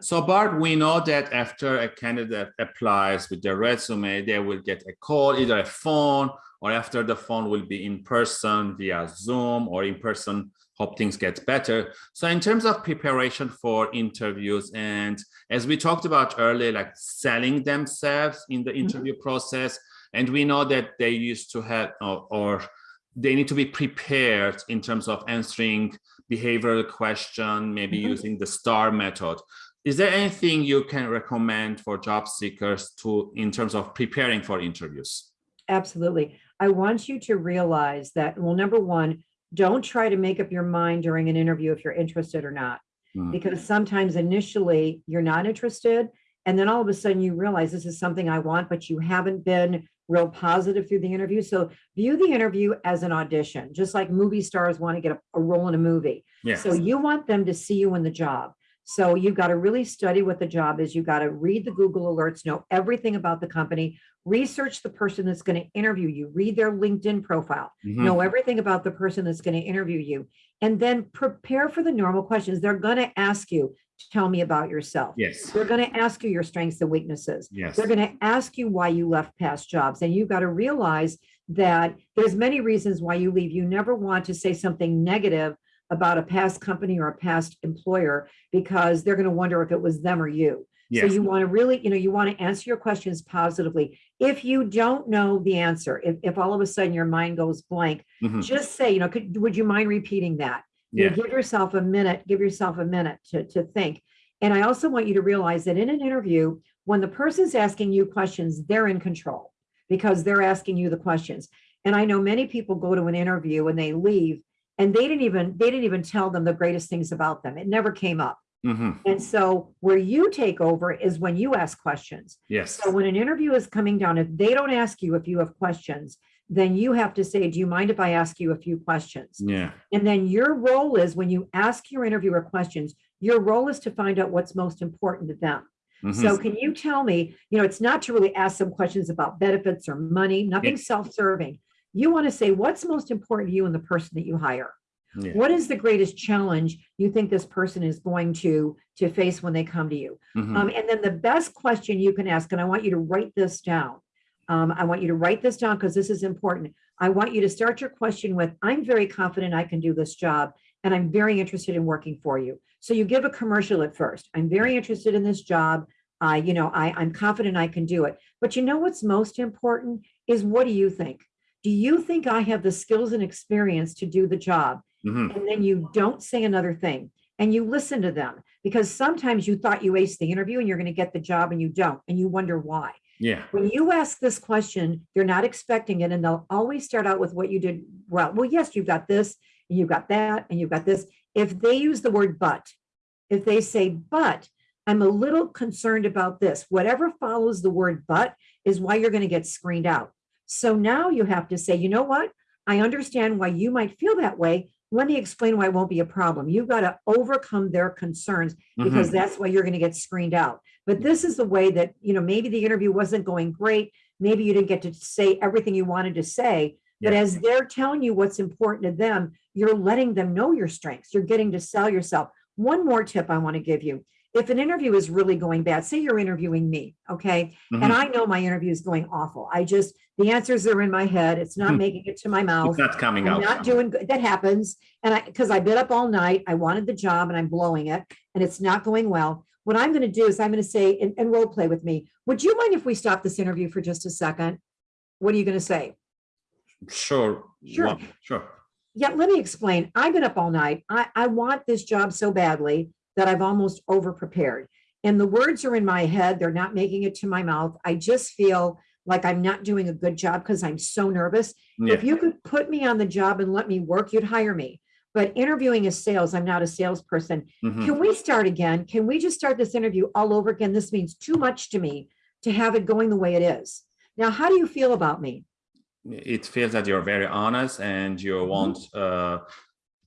So Barb, we know that after a candidate applies with their resume, they will get a call, either a phone or after the phone will be in person via Zoom or in person, hope things get better. So in terms of preparation for interviews and as we talked about earlier, like selling themselves in the mm-hmm. interview mm -hmm. process, and we know that they used to have or, or they need to be prepared in terms of answering behavioral question, maybe mm -hmm. using the STAR method. Is there anything you can recommend for job seekers to in terms of preparing for interviews? Absolutely. I want you to realize that, well, number one, don't try to make up your mind during an interview if you're interested or not, mm. because sometimes initially you're not interested. And then all of a sudden you realize this is something I want, but you haven't been real positive through the interview. So view the interview as an audition, just like movie stars want to get a, a role in a movie. Yes. So you want them to see you in the job. So you've got to really study what the job is. You've got to read the Google alerts, know everything about the company, research the person that's going to interview you, read their LinkedIn profile, mm -hmm. know everything about the person that's going to interview you, and then prepare for the normal questions. They're going to ask you, tell me about yourself. Yes. They're going to ask you your strengths and weaknesses. Yes. They're going to ask you why you left past jobs. And you've got to realize that there's many reasons why you leave. You never want to say something negative about a past company or a past employer because they're going to wonder if it was them or you. Yes. So you want to really, you know, you want to answer your questions positively. If you don't know the answer, if, if all of a sudden your mind goes blank, mm -hmm. just say, you know, could, would you mind repeating that? Yeah. You give yourself a minute, give yourself a minute to, to think. And I also want you to realize that in an interview, when the person's asking you questions, they're in control because they're asking you the questions. And I know many people go to an interview and they leave and they didn't even they didn't even tell them the greatest things about them. It never came up. Mm -hmm. And so where you take over is when you ask questions. Yes. So when an interview is coming down, if they don't ask you if you have questions, then you have to say, do you mind if I ask you a few questions? Yeah. And then your role is when you ask your interviewer questions, your role is to find out what's most important to them. Mm -hmm. So can you tell me, you know, it's not to really ask some questions about benefits or money, nothing yeah. self-serving. You want to say what's most important to you and the person that you hire. Yeah. What is the greatest challenge you think this person is going to to face when they come to you? Mm -hmm. um, and then the best question you can ask, and I want you to write this down. Um, I want you to write this down because this is important. I want you to start your question with, I'm very confident I can do this job and I'm very interested in working for you. So you give a commercial at first. I'm very interested in this job. I, you know, I, I'm confident I can do it. But you know what's most important is what do you think? Do you think I have the skills and experience to do the job? Mm -hmm. And then you don't say another thing and you listen to them because sometimes you thought you aced the interview and you're going to get the job and you don't and you wonder why. Yeah. When you ask this question, you're not expecting it, and they'll always start out with what you did well. Well, yes, you've got this, and you've got that, and you've got this. If they use the word but, if they say, but I'm a little concerned about this, whatever follows the word but is why you're going to get screened out. So now you have to say, you know what? I understand why you might feel that way, let me explain why it won't be a problem. You've got to overcome their concerns because mm -hmm. that's why you're going to get screened out. But this is the way that, you know, maybe the interview wasn't going great. Maybe you didn't get to say everything you wanted to say, but yeah. as they're telling you what's important to them, you're letting them know your strengths. You're getting to sell yourself. One more tip I want to give you if an interview is really going bad, say you're interviewing me, okay, mm -hmm. and mm-hmm. I know my interview is going awful. I just the answers are in my head. It's not hmm. making it to my mouth. It's not coming I'm out. Not doing good. That happens, and I because I've been up all night. I wanted the job, and I'm blowing it, and it's not going well. What I'm going to do is I'm going to say and, and role play with me. Would you mind if we stop this interview for just a second? What are you going to say? Sure. Sure. Well, sure. Yeah, let me explain. I've been up all night. I, I want this job so badly that I've almost over prepared. And the words are in my head, they're not making it to my mouth. I just feel like I'm not doing a good job because I'm so nervous. Yeah. If you could put me on the job and let me work, you'd hire me. But interviewing is sales. I'm not a salesperson. Mm -hmm. Can we start again? Can we just start this interview all over again? This means too much to me to have it going the way it is. Now, how do you feel about me? It feels that you're very honest and you mm-hmm. want uh,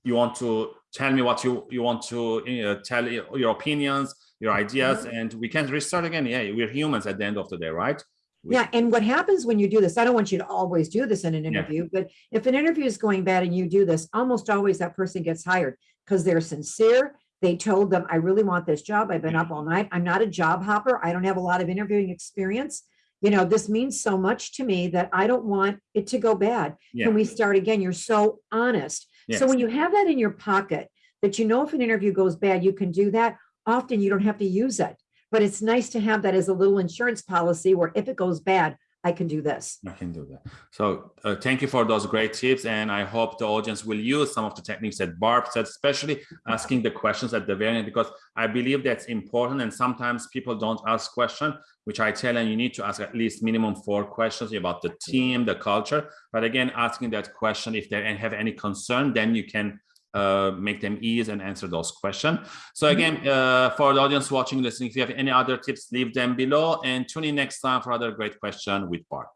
you want to tell me what you you want to uh, tell your opinions your ideas mm-hmm. and we can restart again yeah we're humans at the end of the day right we, yeah and what happens when you do this i don't want you to always do this in an interview yeah. but if an interview is going bad and you do this almost always that person gets hired because they're sincere they told them, I really want this job. I've been up all night. I'm not a job hopper. I don't have a lot of interviewing experience. You know, this means so much to me that I don't want it to go bad. Yeah. Can we start again? You're so honest. So when you have that in your pocket, that you know if an interview goes bad, you can do that. Often you don't have to use it, but it's nice to have that as a little insurance policy where if it goes bad, I can do this. I can do that. So uh, thank you for those great tips. And I hope the audience will use some of the techniques that Barb said, especially asking the questions at the very end, because I believe that's important. And sometimes people don't ask questions, which I tell them you need to ask at least minimum four questions about the team, the culture. But again, asking that question, if they have any concern, then you can uh, make them ease and answer those questions. So again, uh, for the audience watching, listening, if you have any other tips, leave them below and tune in next time for other great question with Barb.